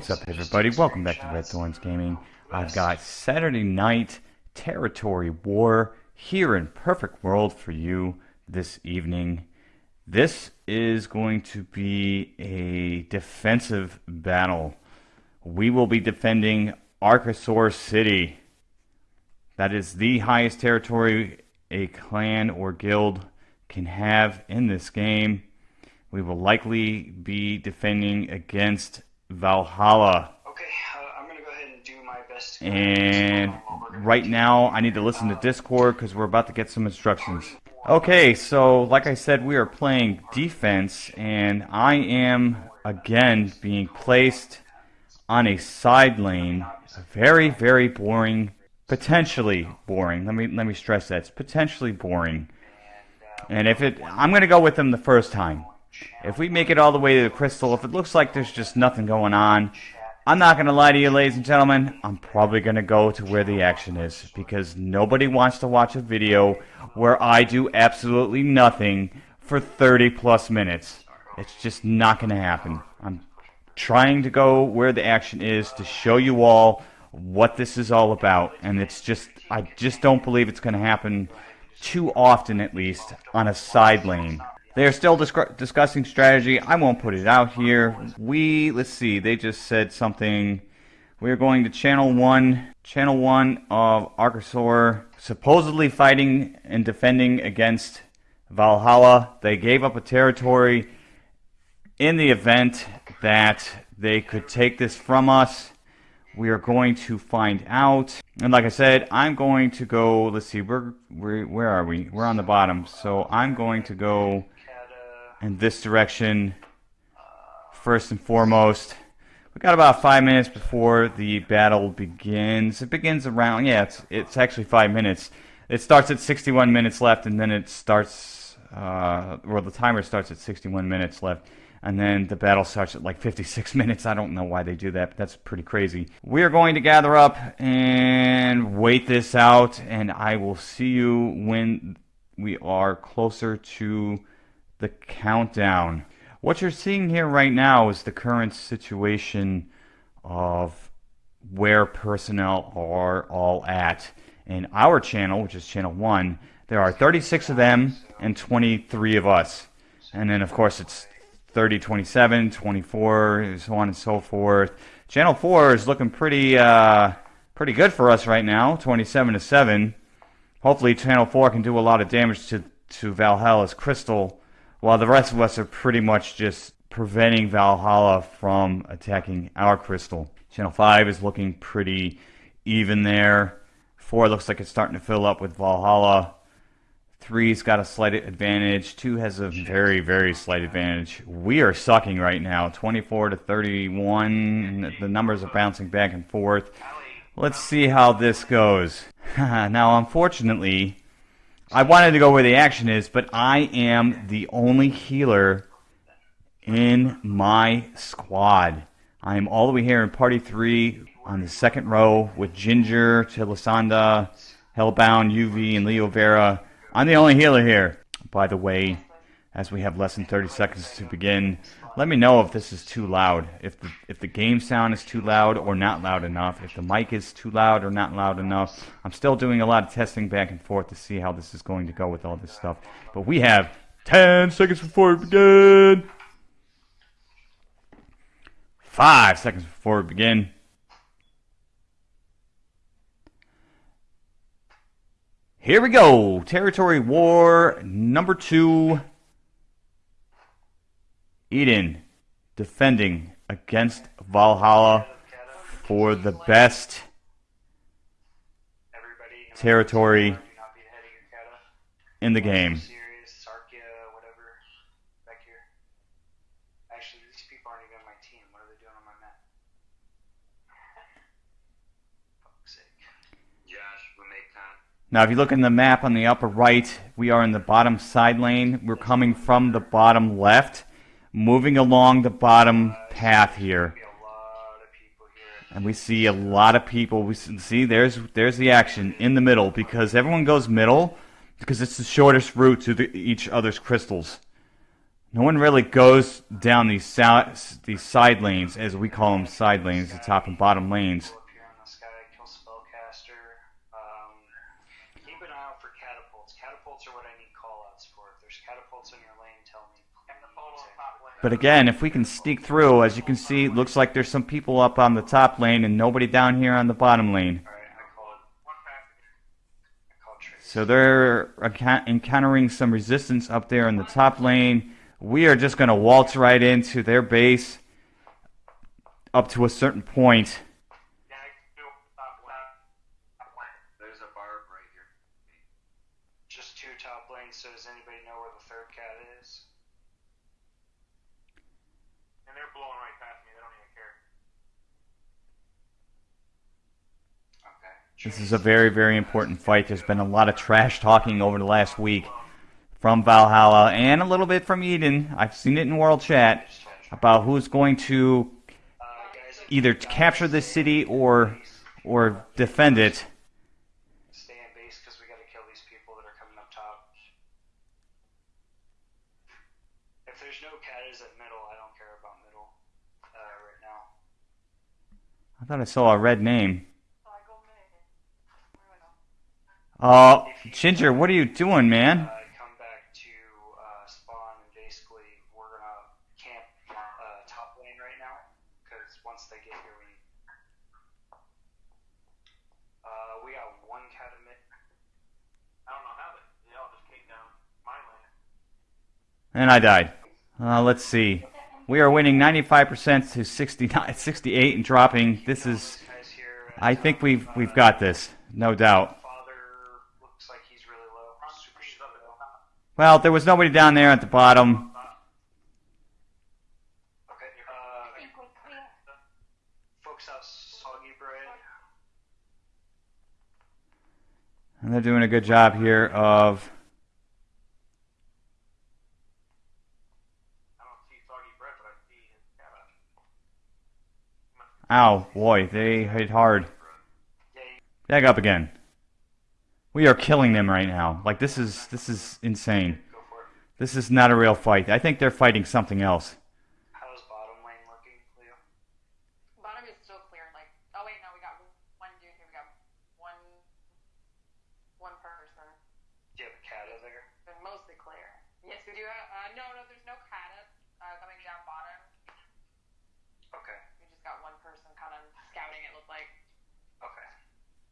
What's up, everybody? Welcome back to Red Thorns Gaming. I've got Saturday Night Territory War here in Perfect World for you this evening. This is going to be a defensive battle. We will be defending Archosaur City. That is the highest territory a clan or guild can have in this game. We will likely be defending against Valhalla. Okay, uh, I'm gonna go ahead and do my best. And right now, I need to listen to Discord because we're about to get some instructions. Okay, so like I said, we are playing defense, and I am again being placed on a side lane. Very, very boring, potentially boring. Let me let me stress that it's potentially boring. And if it, I'm gonna go with them the first time. If we make it all the way to the crystal, if it looks like there's just nothing going on, I'm not going to lie to you, ladies and gentlemen. I'm probably going to go to where the action is because nobody wants to watch a video where I do absolutely nothing for 30 plus minutes. It's just not going to happen. I'm trying to go where the action is to show you all what this is all about. And it's just, I just don't believe it's going to happen too often, at least, on a side lane. They are still discussing strategy. I won't put it out here. We, let's see, they just said something. We are going to channel one, channel one of Archosaur, supposedly fighting and defending against Valhalla. They gave up a territory in the event that they could take this from us. We are going to find out. And like I said, I'm going to go, let's see, we're, we're, where are we? We're on the bottom. So I'm going to go in this direction first and foremost. We got about five minutes before the battle begins. It begins around, yeah, it's, it's actually five minutes. It starts at 61 minutes left, and then it starts, uh, well, the timer starts at 61 minutes left, and then the battle starts at like 56 minutes. I don't know why they do that, but that's pretty crazy. We are going to gather up and wait this out, and I will see you when we are closer to the countdown. What you're seeing here right now is the current situation of where personnel are all at. In our channel, which is channel 1, there are 36 of them and 23 of us. And then, of course, it's 30, 27, 24, so on and so forth. Channel 4 is looking pretty, uh, pretty good for us right now, 27 to 7. Hopefully, Channel 4 can do a lot of damage to, to Valhalla's Crystal while the rest of us are pretty much just preventing Valhalla from attacking our crystal. Channel 5 is looking pretty even there. 4 looks like it's starting to fill up with Valhalla. 3's got a slight advantage. 2 has a very, very slight advantage. We are sucking right now. 24 to 31. The numbers are bouncing back and forth. Let's see how this goes. now, unfortunately, I wanted to go where the action is, but I am the only healer in my squad. I am all the way here in Party 3 on the second row with Ginger, Chilisanda, Hellbound, UV, and Leo Vera. I'm the only healer here. By the way, as we have less than 30 seconds to begin, let me know if this is too loud. If the, if the game sound is too loud or not loud enough. If the mic is too loud or not loud enough. I'm still doing a lot of testing back and forth to see how this is going to go with all this stuff. But we have 10 seconds before we begin. 5 seconds before we begin. Here we go. Territory War number two. Eden defending against Valhalla for the best territory in the game. Now, if you look in the map on the upper right, we are in the bottom side lane. We're coming from the bottom left moving along the bottom path here. And we see a lot of people. We see there's there's the action in the middle because everyone goes middle because it's the shortest route to the, each other's crystals. No one really goes down these these side lanes, as we call them, side lanes, the top and bottom lanes. Pull up here on this guy, kill spellcaster. Um, keep an eye out for catapults. Catapults are what I need callouts for. If there's catapults in your lane, tell me. please. But again, if we can sneak through, as you can see, it looks like there's some people up on the top lane and nobody down here on the bottom lane. Alright, I called. I called Trace. So they're encountering some resistance up there in the top lane. We are just going to waltz right into their base up to a certain point. There's a barb right here. Just two top lanes, so does anybody know where the third cat is? And they're blowing right past me. They don't even care. Okay. This is a very, very important fight. There's been a lot of trash talking over the last week from Valhalla and a little bit from Eden. I've seen it in World Chat about who's going to either capture the city or or defend it. Stay in base because we gotta kill these people that are coming up top. If there's no catas at middle, I don't care about middle right now. I thought I saw a red name. Uh, Ginger, what are you doing, man? Uh, come back to uh, spawn and basically we're gonna camp uh, top lane right now because once they get here, we uh, we got one cat. I don't know how they. They all just came down my lane. And I died. Uh, let's see. We are winning 95% to 69, 68 and dropping. This is. I think we've we've got this, no doubt. Father looks like he's really low. Super He's up at the low. top. Well, there was nobody down there at the bottom. And they're doing a good job here of. Ow, boy, they hit hard. Back up again. We are killing them right now. Like this is this is insane. This is not a real fight. I think they're fighting something else. How's bottom lane looking, Leo? Bottom is still clear. Like, oh wait, no, we got one dude here. We got one, one person. Do you have a cata there? They're mostly clear. Yes, we do. Have, uh, no, no, there's no kata uh, coming down bottom. Okay. We just got one person kind of scouting. It looked like. Okay.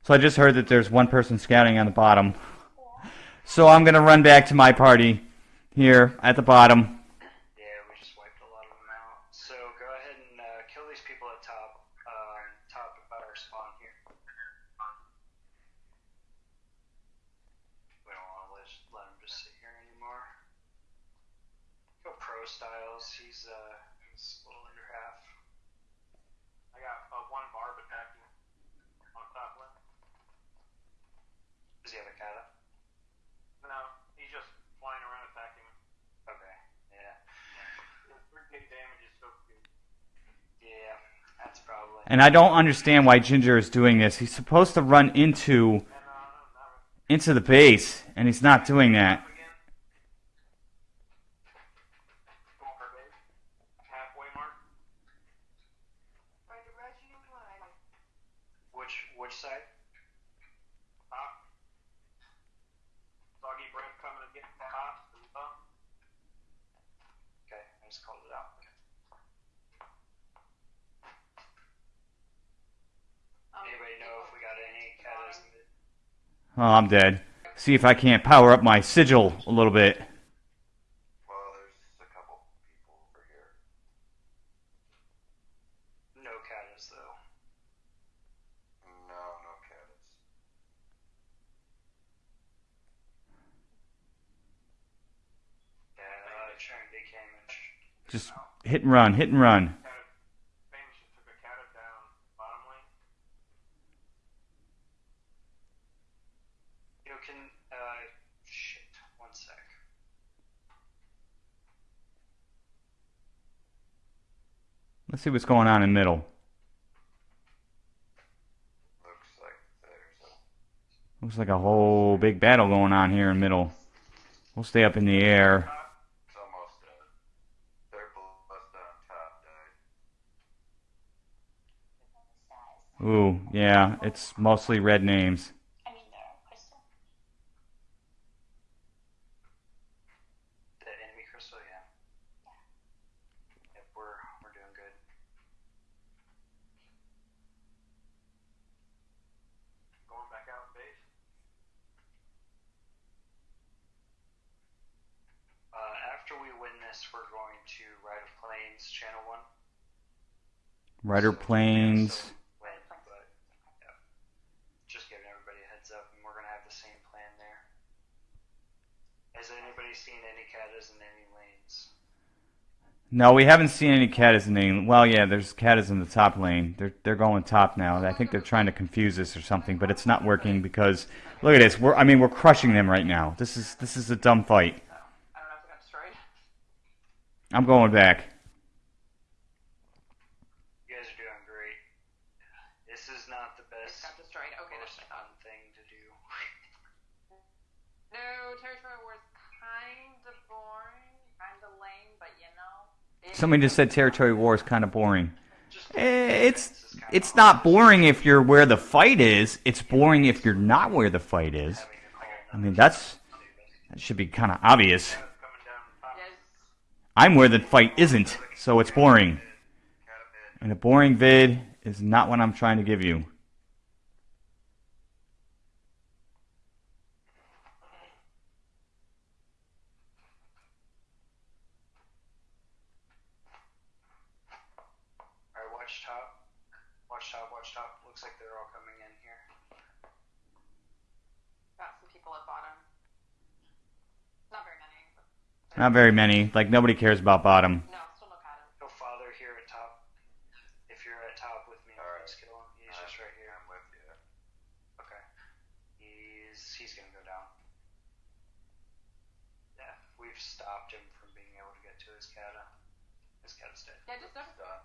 So I just heard that there's one person scouting on the bottom. So I'm gonna run back to my party here at the bottom. Yeah, we just wiped a lot of them out. So go ahead and uh, kill these people at top. Um, top about our spawn here. We don't want to let, let him just sit here anymore. Go pro styles. He's uh, he's a little under half. I got uh, one barb attacking on top lane. Does he have a kata? No, he's just flying around attacking. me. Okay. Yeah. His damage is so good. Yeah. That's probably. And I don't understand why Ginger is doing this. He's supposed to run into And not into the base, and he's not doing that. again. Going for a base. Halfway mark. Which which side? Top. Soggy bread coming to get the top. to the top. Okay, I just called it out. Okay. Um, Anybody know if we got any katas? in the- Oh, I'm dead. See if I can't power up my sigil a little bit. Well, there's a couple people over here. No katas though. No, no cats. Yeah, uh, trying big damage. Just hit and run, hit and run. Kind of famous just took a cat down bottom lane. You can, uh, shit, one sec. Let's see what's going on in middle. Looks like there's a Looks like a whole big battle going on here in middle. We'll stay up in the air. Ooh, yeah, it's mostly red names. I mean, crystal. The enemy crystal, yeah. Yep, we're we're doing good. Going back out base. Uh, after we win this, we're going to Rite of Plains, Channel One. Rider So, Plains. so win, but yeah. just giving everybody a heads up, and we're gonna have the same plan there. Has anybody seen any catas in any lanes? No, we haven't seen any catas in the. Well, yeah, there's catas in the top lane. They're they're going top now. I think they're trying to confuse us or something, but it's not working because look at this. We're I mean we're crushing them right now. This is this is a dumb fight. I don't know if it got destroyed. I'm going back. You guys are doing great. This is not the It best, got destroyed. Okay, most that's fun thing to do. No, Territory War is kind of boring, kind of lame, but you know. it- Somebody just said territory war is kind of boring. Eh, It's it's not boring if you're where the fight is. It's boring if you're not where the fight is. I mean that's that should be kind of obvious. I'm where the fight isn't, so it's boring. And a boring vid is not what I'm trying to give you. Alright, watch top. Watch top, watch top. Looks like they're all coming in here. Got some people at bottom. Not very many. But Not very many. Like nobody cares about bottom. no, still no Kata. No father here at top. If you're at top with me, Alright. please kill him. He's Alright, just right here. I'm with you. Okay. He's he's gonna go down. Yeah, we've stopped him from being able to get to his kata. His kata's dead. Yeah, just noticed Done.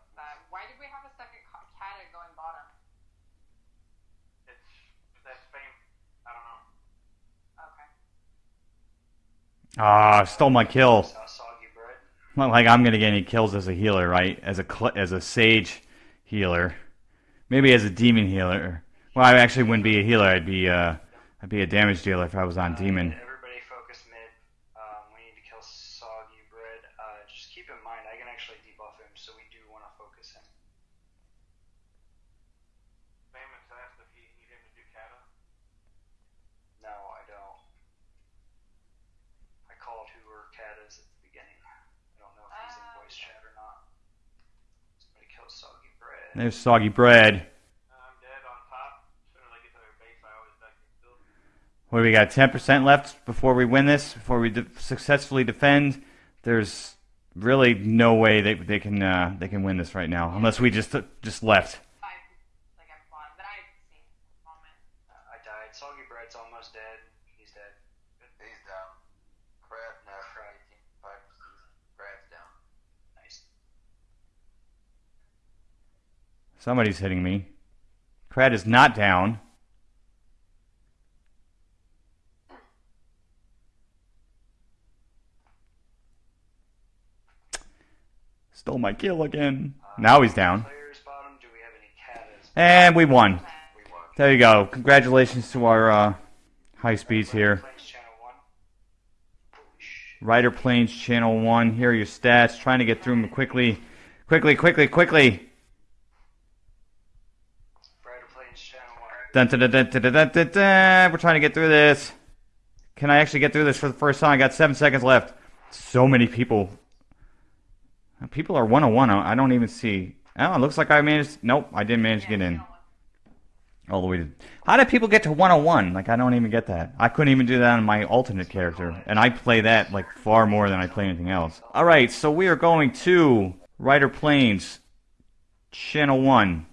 Why did we have a second Ka- Kata going bottom? It's that's fame. I don't know. Okay. Ah, stole my kill. Saw soggy bread. Not like I'm gonna get any kills as a healer, right? As a cl- as a sage healer, maybe as a demon healer. Well, I actually wouldn't be a healer. I'd be uh, I'd be a damage dealer if I was on demon. Everybody focus mid. Um, we need to kill soggy bread. Uh, just keep in mind, I can actually debuff him, so we do want to focus him. Famous asked if you need him to do kata. No, I don't. I called who were katas at the beginning. I don't know if he's in Ah, voice chat or not. Somebody kill soggy bread. There's soggy bread. Uh, I'm dead on top. As soon as I get to their base, soggy bread. die get killed. What do we got? Ten percent left before we win this. Before we de- successfully defend. There's really no way they they can uh, they can win this right now unless we just just left. I like I'm bottom, but I see moment. Uh, I died. Soggy bread's almost dead. He's dead. He's down. Crab now. Crab. 18 Crab's down. Nice. Somebody's hitting me. Crad is not down. Stole my kill again. Now he's down. And we won. There you go. Congratulations to our uh, high speeds here. Rider Plains Channel 1. Here are your stats. Trying to get through them quickly. Quickly, quickly, quickly. Dun, dun, dun, We're trying to get through this. Can I actually get through this for the first time? I got seven seconds left. So many people. People are 101. I don't even see. Oh, it looks like I managed. Nope, I didn't manage yeah, to get in. All the way to. How do people get to 101? Like, I don't even get that. I couldn't even do that on my alternate character. And I play that, like, far more than I play anything else. Alright, so we are going to Rider Plains, Channel 1.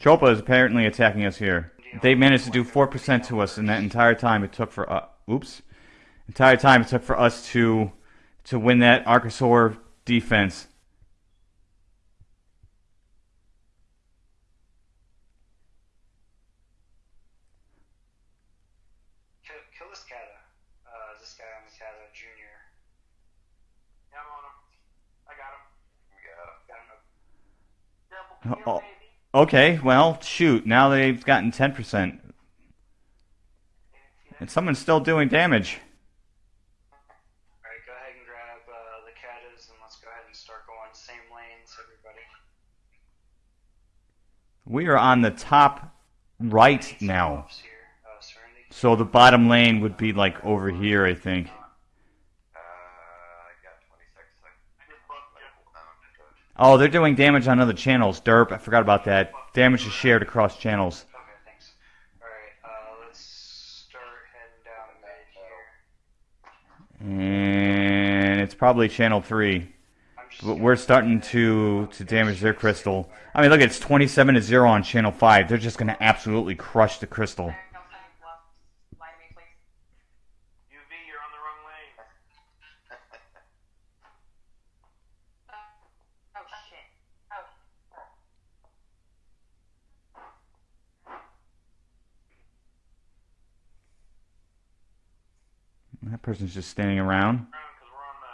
Chopa is apparently attacking us here. They managed to do 4% to us in that entire time it took for... Uh, oops. Entire time it took for us to to win that Archosaur defense. Oh, Okay, well, shoot. Now they've gotten 10%. And someone's still doing damage. Alright, go ahead and grab uh, the Katas and let's go ahead and start going same lanes, everybody. We are on the top right now. Serenity. So the bottom lane would be like over here, I think. Uh, I got 26 seconds. Um, Oh, they're doing damage on other channels. Derp, I forgot about that. Damage is shared across channels. Okay, thanks. Alright, uh, let's start heading down mid here. And it's probably channel 3. But we're starting to to damage their crystal. I mean, look, it's 27 to 0 on channel 5. They're just going to absolutely crush the crystal. There, no sign left. Lie to me, please. UV, you're on the wrong lane. Uh, oh shit. Oh. That person's just standing around. Because we're on the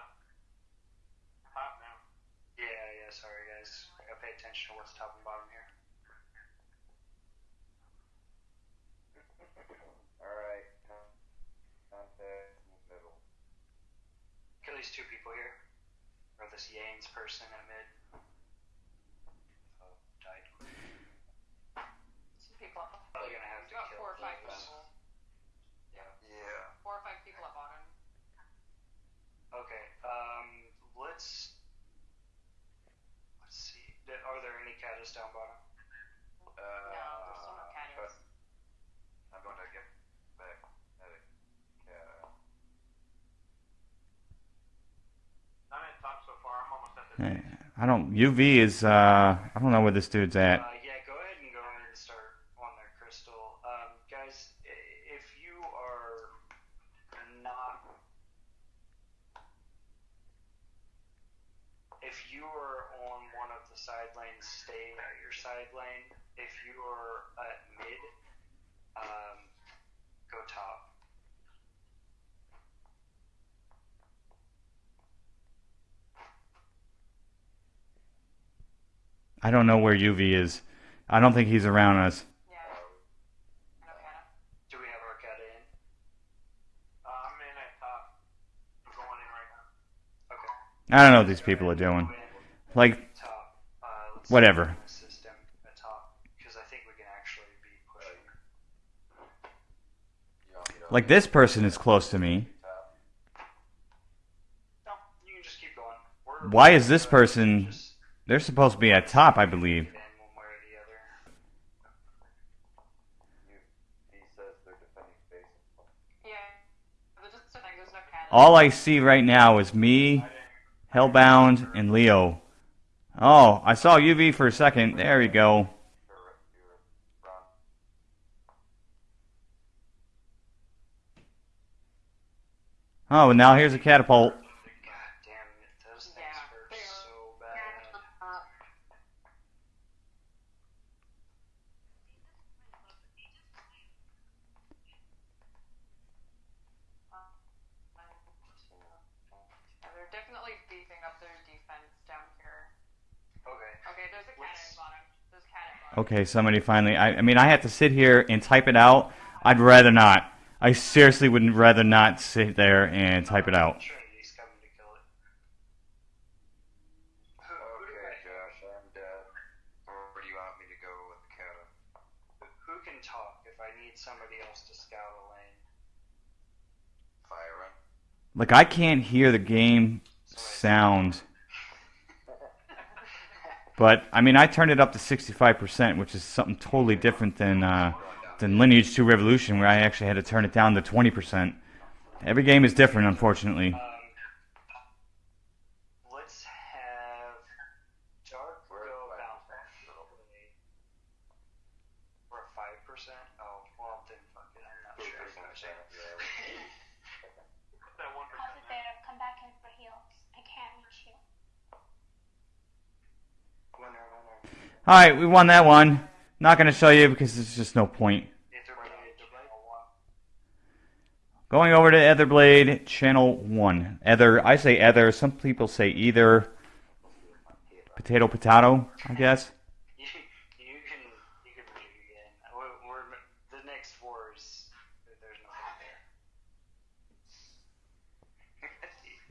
top now. Yeah, yeah, sorry guys. I gotta pay attention to what's top and bottom here. Alright. Contact in the middle. Kill these two people here. Or this Yanes person at mid. Oh, died. Two people up. Probably gonna have to kill four or five people. Yeah. Four or five people at bottom. Okay, um, let's. Let's see. Th- Are there down bottom? Uh, there's still no Katas. I'm going to get back at it. Yeah. I'm at top so far. I'm almost at the. Eh, I don't. UV is. Uh, I don't know where this dude's at. Uh, yeah, go ahead and go in and start on their crystal. Um, guys, i- if you are not. If you are on one of the side lanes, stay at your side lane. If you are at mid, um, go top. I don't know where UV is. I don't think he's around us. Yeah. No Do we have our Kata in? Uh, I'm in at top. I'm going in right now. Okay. I don't know what these people are doing. Like, top. Uh, let's Whatever. Assist him at top because I think we can actually be pushing. You want me to like this person is close to me. Why is this person? They're supposed to be at top, I believe. All I see right now is me, Hellbound, and Leo. Oh, I saw UV for a second. There we go. You're, you're wrong. Oh, and now here's a catapult. God damn it, those things Yeah, hurt they are- so bad. Uh, Yeah, they're definitely beefing up their defense down here. Okay. Okay, there's a cat Let's- at bottom. Oh, there's now here's a catapult. Okay, somebody finally. I, I mean, I have to sit here and type it out. I'd rather not. I seriously would rather not sit there and type it out. Trinity's coming to kill it. Who, who, do Okay, I- Josh, I'm dead. Where do you want me to go with the Kata? who can talk if I need somebody else to scout a lane? Like I can't hear the game sound. But I mean, I turned it up to 65%, which is something totally different than uh, than Lineage 2 Revolution, where I actually had to turn it down to 20%. Every game is different, unfortunately. Um, let's have Dark go about percent. We're five percent. Oh well, then fuck it. I'm not sure. percent, yeah. That one Pause it there. Come back in for heals. I can't reach you. Winner, winner. All right, we won that one. Not going to show you because there's just no point. Going over to Etherblade channel 1. Ether, I say ether, some people say either. Potato, potato, I guess. we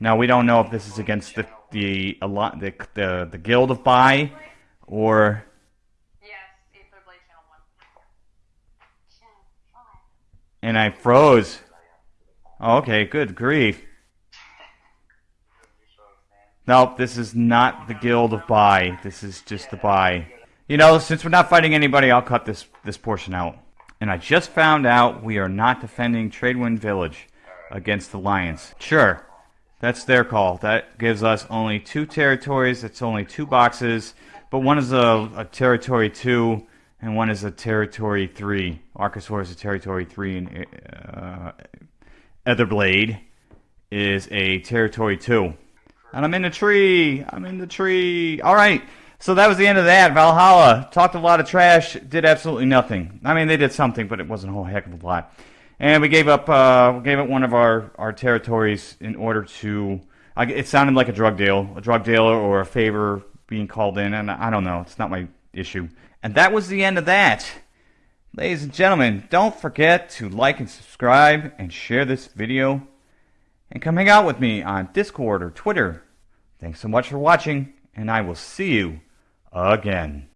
now, we don't know if this is against the the, the, the, the Guild of Bai, or and I froze. Oh, okay, good grief. Nope, this is not the Guild of Bai. This is just the Bai. You know, since we're not fighting anybody, I'll cut this this portion out. And I just found out we are not defending Tradewind Village against the Lions. Sure, that's their call. That gives us only two territories. It's only two boxes, but one is a, a territory two, and one is a territory three. Archosaur is a territory three, and uh, Etherblade is a territory two. And I'm in the tree. I'm in the tree. All right. So that was the end of that. Valhalla talked a lot of trash. Did absolutely nothing. I mean, they did something, but it wasn't a whole heck of a lot. And we gave up. Uh, we gave up one of our our territories in order to. I, it sounded like a drug deal, a drug dealer, or a favor being called in, and I don't know. It's not my issue. And that was the end of that. Ladies and gentlemen, don't forget to like and subscribe and share this video. And come hang out with me on Discord or Twitter. Thanks so much for watching, and I will see you again.